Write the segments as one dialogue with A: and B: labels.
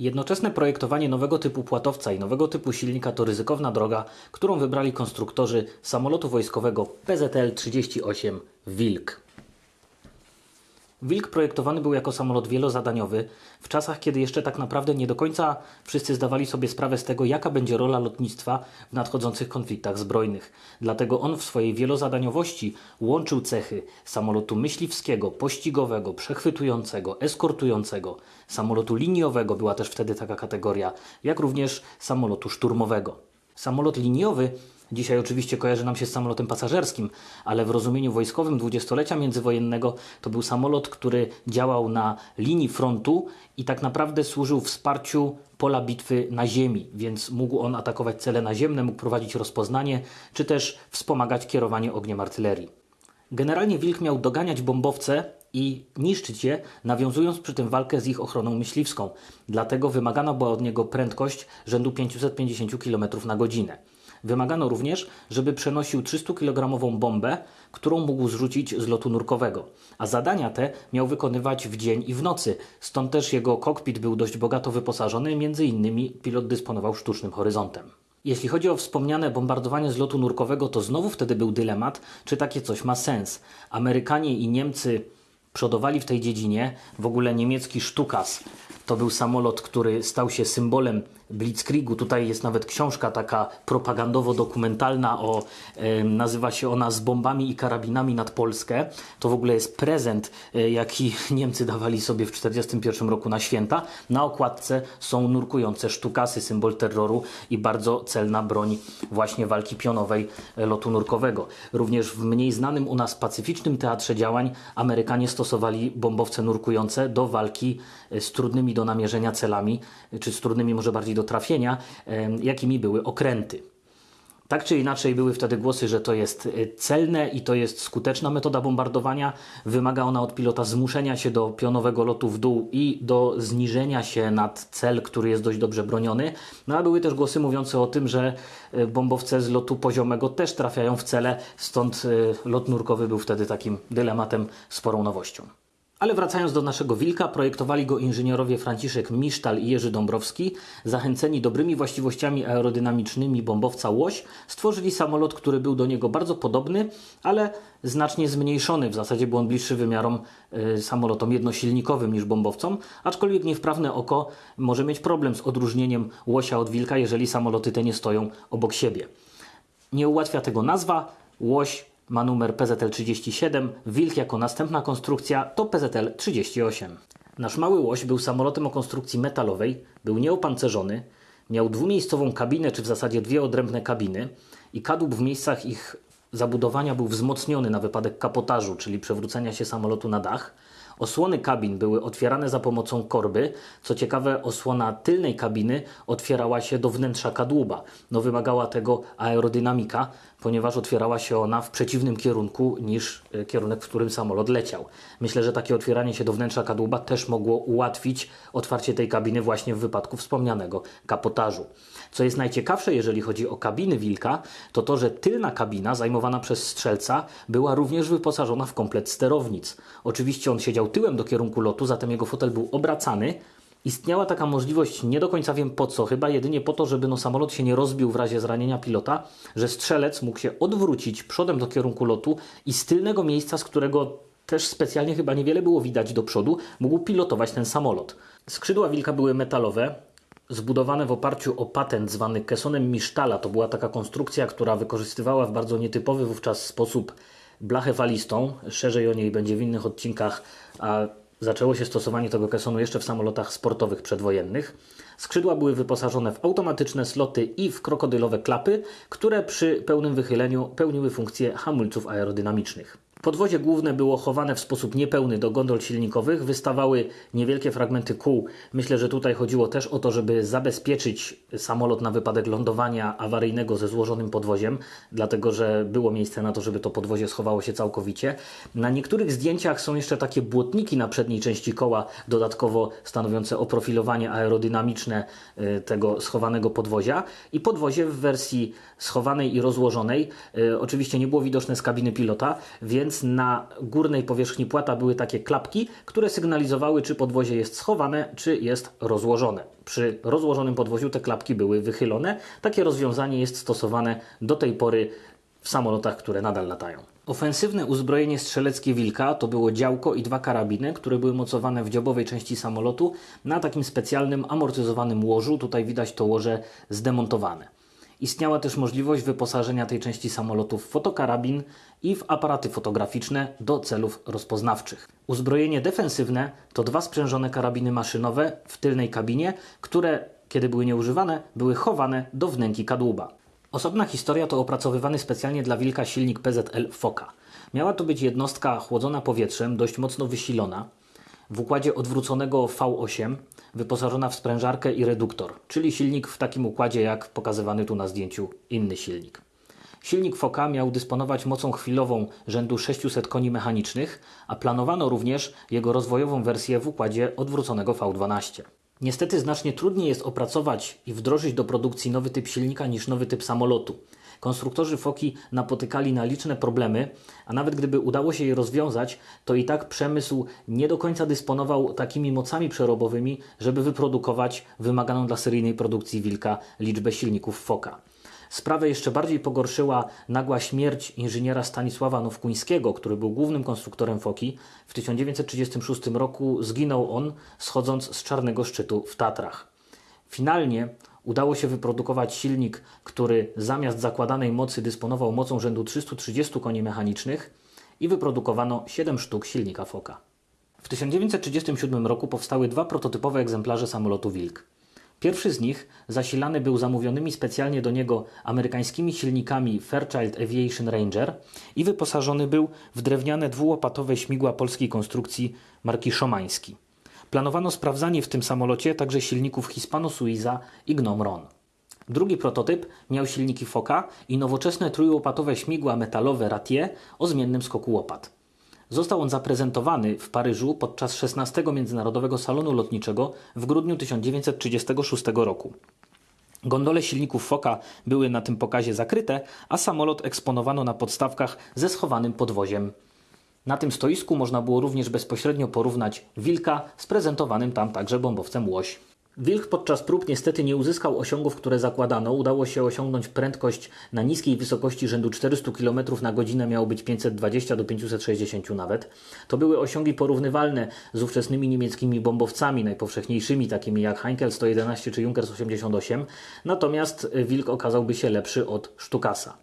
A: Jednoczesne projektowanie nowego typu płatowca i nowego typu silnika to ryzykowna droga, którą wybrali konstruktorzy samolotu wojskowego PZL-38 Wilk. Wilk projektowany był jako samolot wielozadaniowy w czasach, kiedy jeszcze tak naprawdę nie do końca wszyscy zdawali sobie sprawę z tego, jaka będzie rola lotnictwa w nadchodzących konfliktach zbrojnych. Dlatego on w swojej wielozadaniowości łączył cechy samolotu myśliwskiego, pościgowego, przechwytującego, eskortującego, samolotu liniowego, była też wtedy taka kategoria, jak również samolotu szturmowego. Samolot liniowy Dzisiaj oczywiście kojarzy nam się z samolotem pasażerskim, ale w rozumieniu wojskowym dwudziestolecia międzywojennego to był samolot, który działał na linii frontu i tak naprawdę służył wsparciu pola bitwy na ziemi, więc mógł on atakować cele naziemne, mógł prowadzić rozpoznanie, czy też wspomagać kierowanie ogniem artylerii. Generalnie Wilk miał doganiać bombowce i niszczyć je, nawiązując przy tym walkę z ich ochroną myśliwską. Dlatego wymagana była od niego prędkość rzędu 550 km na godzinę. Wymagano również, żeby przenosił 300-kilogramową bombę, którą mógł zrzucić z lotu nurkowego, a zadania te miał wykonywać w dzień i w nocy, stąd też jego kokpit był dość bogato wyposażony, między innymi pilot dysponował sztucznym horyzontem. Jeśli chodzi o wspomniane bombardowanie z lotu nurkowego, to znowu wtedy był dylemat, czy takie coś ma sens. Amerykanie i Niemcy przodowali w tej dziedzinie, w ogóle niemiecki Stukas to był samolot, który stał się symbolem Blitzkriegu. Tutaj jest nawet książka taka propagandowo-dokumentalna, o, nazywa się ona Z bombami i karabinami nad Polskę. To w ogóle jest prezent, e, jaki Niemcy dawali sobie w 1941 roku na święta. Na okładce są nurkujące sztukasy, symbol terroru i bardzo celna broń właśnie walki pionowej e, lotu nurkowego. Również w mniej znanym u nas pacyficznym teatrze działań Amerykanie stosowali bombowce nurkujące do walki e, z trudnymi do namierzenia celami, czy z trudnymi może bardziej do trafienia, jakimi były okręty. Tak czy inaczej były wtedy głosy, że to jest e, celne i to jest skuteczna metoda bombardowania. Wymaga ona od pilota zmuszenia się do pionowego lotu w dół i do zniżenia się nad cel, który jest dość dobrze broniony. No a były też głosy mówiące o tym, że e, bombowce z lotu poziomego też trafiają w cele, stąd e, lot nurkowy był wtedy takim dylematem, sporą nowością. Ale wracając do naszego wilka, projektowali go inżynierowie Franciszek Misztal i Jerzy Dąbrowski. Zachęceni dobrymi właściwościami aerodynamicznymi bombowca Łoś, stworzyli samolot, który był do niego bardzo podobny, ale znacznie zmniejszony. W zasadzie był on bliższy wymiarom y, samolotom jednosilnikowym niż bombowcom, aczkolwiek niewprawne oko może mieć problem z odróżnieniem Łosia od wilka, jeżeli samoloty te nie stoją obok siebie. Nie ułatwia tego nazwa. Łoś ma numer PZL-37, Wilk jako następna konstrukcja to PZL-38. Nasz mały łoś był samolotem o konstrukcji metalowej, był nieopancerzony, miał dwumiejscową kabinę, czy w zasadzie dwie odrębne kabiny i kadłub w miejscach ich zabudowania był wzmocniony na wypadek kapotażu, czyli przewrócenia się samolotu na dach. Osłony kabin były otwierane za pomocą korby. Co ciekawe, osłona tylnej kabiny otwierała się do wnętrza kadłuba. No wymagała tego aerodynamika, ponieważ otwierała się ona w przeciwnym kierunku niż e, kierunek, w którym samolot leciał. Myślę, że takie otwieranie się do wnętrza kadłuba też mogło ułatwić otwarcie tej kabiny właśnie w wypadku wspomnianego kapotażu. Co jest najciekawsze, jeżeli chodzi o kabiny Wilka, to to, że tylna kabina zajmowana przez strzelca była również wyposażona w komplet sterownic. Oczywiście on siedział tyłem do kierunku lotu, zatem jego fotel był obracany, Istniała taka możliwość, nie do końca wiem po co, chyba jedynie po to, żeby no, samolot się nie rozbił w razie zranienia pilota, że strzelec mógł się odwrócić przodem do kierunku lotu i z tylnego miejsca, z którego też specjalnie chyba niewiele było widać do przodu, mógł pilotować ten samolot. Skrzydła wilka były metalowe, zbudowane w oparciu o patent zwany kesonem Misztala. To była taka konstrukcja, która wykorzystywała w bardzo nietypowy wówczas sposób blachę falistą. Szerzej o niej będzie w innych odcinkach, a Zaczęło się stosowanie tego kesonu jeszcze w samolotach sportowych przedwojennych. Skrzydła były wyposażone w automatyczne sloty i w krokodylowe klapy, które przy pełnym wychyleniu pełniły funkcję hamulców aerodynamicznych. Podwozie główne było chowane w sposób niepełny do gondol silnikowych, wystawały niewielkie fragmenty kół. Myślę, że tutaj chodziło też o to, żeby zabezpieczyć samolot na wypadek lądowania awaryjnego ze złożonym podwoziem, dlatego że było miejsce na to, żeby to podwozie schowało się całkowicie. Na niektórych zdjęciach są jeszcze takie błotniki na przedniej części koła, dodatkowo stanowiące oprofilowanie aerodynamiczne y, tego schowanego podwozia. I podwozie w wersji schowanej i rozłożonej, y, oczywiście nie było widoczne z kabiny pilota, więc więc na górnej powierzchni płata były takie klapki, które sygnalizowały, czy podwozie jest schowane, czy jest rozłożone. Przy rozłożonym podwoziu te klapki były wychylone. Takie rozwiązanie jest stosowane do tej pory w samolotach, które nadal latają. Ofensywne uzbrojenie strzeleckie Wilka to było działko i dwa karabiny, które były mocowane w dziobowej części samolotu na takim specjalnym amortyzowanym łożu. Tutaj widać to łoże zdemontowane. Istniała też możliwość wyposażenia tej części samolotu w fotokarabin i w aparaty fotograficzne do celów rozpoznawczych. Uzbrojenie defensywne to dwa sprzężone karabiny maszynowe w tylnej kabinie, które, kiedy były nieużywane, były chowane do wnęki kadłuba. Osobna historia to opracowywany specjalnie dla Wilka silnik PZL Foka. Miała to być jednostka chłodzona powietrzem, dość mocno wysilona, w układzie odwróconego V8, wyposażona w sprężarkę i reduktor, czyli silnik w takim układzie jak pokazywany tu na zdjęciu inny silnik. Silnik Foka miał dysponować mocą chwilową rzędu 600 koni mechanicznych, a planowano również jego rozwojową wersję w układzie odwróconego V12. Niestety znacznie trudniej jest opracować i wdrożyć do produkcji nowy typ silnika niż nowy typ samolotu. Konstruktorzy Foki napotykali na liczne problemy, a nawet gdyby udało się je rozwiązać, to i tak przemysł nie do końca dysponował takimi mocami przerobowymi, żeby wyprodukować wymaganą dla seryjnej produkcji Wilka liczbę silników Foka. Sprawę jeszcze bardziej pogorszyła nagła śmierć inżyniera Stanisława Nowkuńskiego, który był głównym konstruktorem Foki. W 1936 roku zginął on schodząc z Czarnego Szczytu w Tatrach. Finalnie udało się wyprodukować silnik, który zamiast zakładanej mocy dysponował mocą rzędu 330 koni mechanicznych i wyprodukowano 7 sztuk silnika Foka. W 1937 roku powstały dwa prototypowe egzemplarze samolotu Wilk. Pierwszy z nich zasilany był zamówionymi specjalnie do niego amerykańskimi silnikami Fairchild Aviation Ranger i wyposażony był w drewniane dwułopatowe śmigła polskiej konstrukcji marki Szomański. Planowano sprawdzanie w tym samolocie także silników Hispano-Suiza i Gnome-Ron. Drugi prototyp miał silniki Foka i nowoczesne trójłopatowe śmigła metalowe Ratier o zmiennym skoku łopat. Został on zaprezentowany w Paryżu podczas 16 Międzynarodowego Salonu Lotniczego w grudniu 1936 roku. Gondole silników Foka były na tym pokazie zakryte, a samolot eksponowano na podstawkach ze schowanym podwoziem. Na tym stoisku można było również bezpośrednio porównać Wilka z prezentowanym tam także bombowcem Łoś. Wilk podczas prób niestety nie uzyskał osiągów, które zakładano. Udało się osiągnąć prędkość na niskiej wysokości rzędu 400 km na godzinę, miało być 520 do 560 nawet. To były osiągi porównywalne z ówczesnymi niemieckimi bombowcami, najpowszechniejszymi, takimi jak Heinkel 111 czy Junkers 88. Natomiast Wilk okazałby się lepszy od Sztukasa.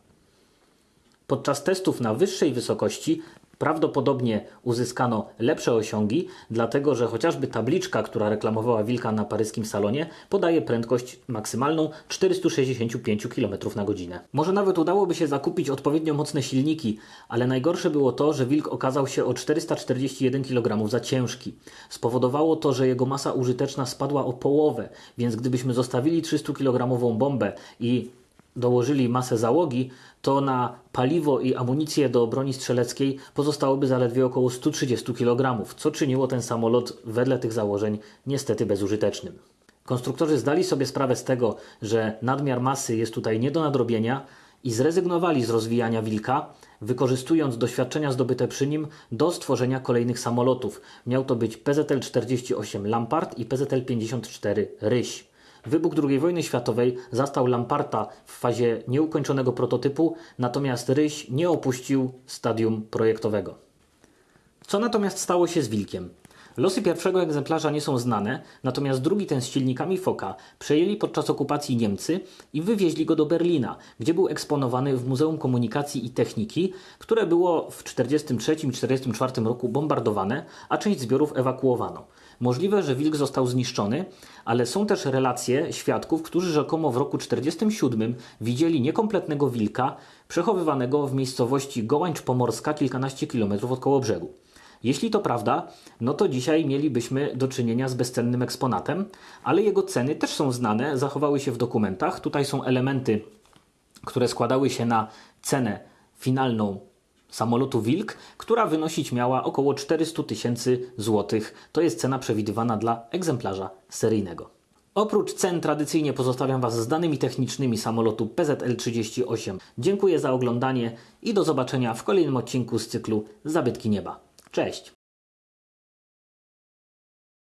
A: Podczas testów na wyższej wysokości Prawdopodobnie uzyskano lepsze osiągi, dlatego że chociażby tabliczka, która reklamowała Wilka na paryskim salonie, podaje prędkość maksymalną 465 km na godzinę. Może nawet udałoby się zakupić odpowiednio mocne silniki, ale najgorsze było to, że Wilk okazał się o 441 kg za ciężki. Spowodowało to, że jego masa użyteczna spadła o połowę, więc gdybyśmy zostawili 300 kg bombę i dołożyli masę załogi, to na paliwo i amunicję do broni strzeleckiej pozostałoby zaledwie około 130 kg, co czyniło ten samolot wedle tych założeń niestety bezużytecznym. Konstruktorzy zdali sobie sprawę z tego, że nadmiar masy jest tutaj nie do nadrobienia i zrezygnowali z rozwijania Wilka, wykorzystując doświadczenia zdobyte przy nim do stworzenia kolejnych samolotów. Miał to być PZL-48 Lampard i PZL-54 Ryś. Wybuch II wojny światowej zastał Lamparta w fazie nieukończonego prototypu, natomiast Ryś nie opuścił stadium projektowego. Co natomiast stało się z Wilkiem? Losy pierwszego egzemplarza nie są znane, natomiast drugi ten z silnikami Foka przejęli podczas okupacji Niemcy i wywieźli go do Berlina, gdzie był eksponowany w Muzeum Komunikacji i Techniki, które było w 1943 i 1944 roku bombardowane, a część zbiorów ewakuowano. Możliwe, że wilk został zniszczony, ale są też relacje świadków, którzy rzekomo w roku 1947 widzieli niekompletnego wilka przechowywanego w miejscowości Gołańcz Pomorska kilkanaście kilometrów od koło brzegu. Jeśli to prawda, no to dzisiaj mielibyśmy do czynienia z bezcennym eksponatem, ale jego ceny też są znane, zachowały się w dokumentach. Tutaj są elementy, które składały się na cenę finalną samolotu Wilk, która wynosić miała około 400 tysięcy złotych. To jest cena przewidywana dla egzemplarza seryjnego. Oprócz cen tradycyjnie pozostawiam Was z danymi technicznymi samolotu PZL-38. Dziękuję za oglądanie i do zobaczenia w kolejnym odcinku z cyklu Zabytki Nieba. Cześć!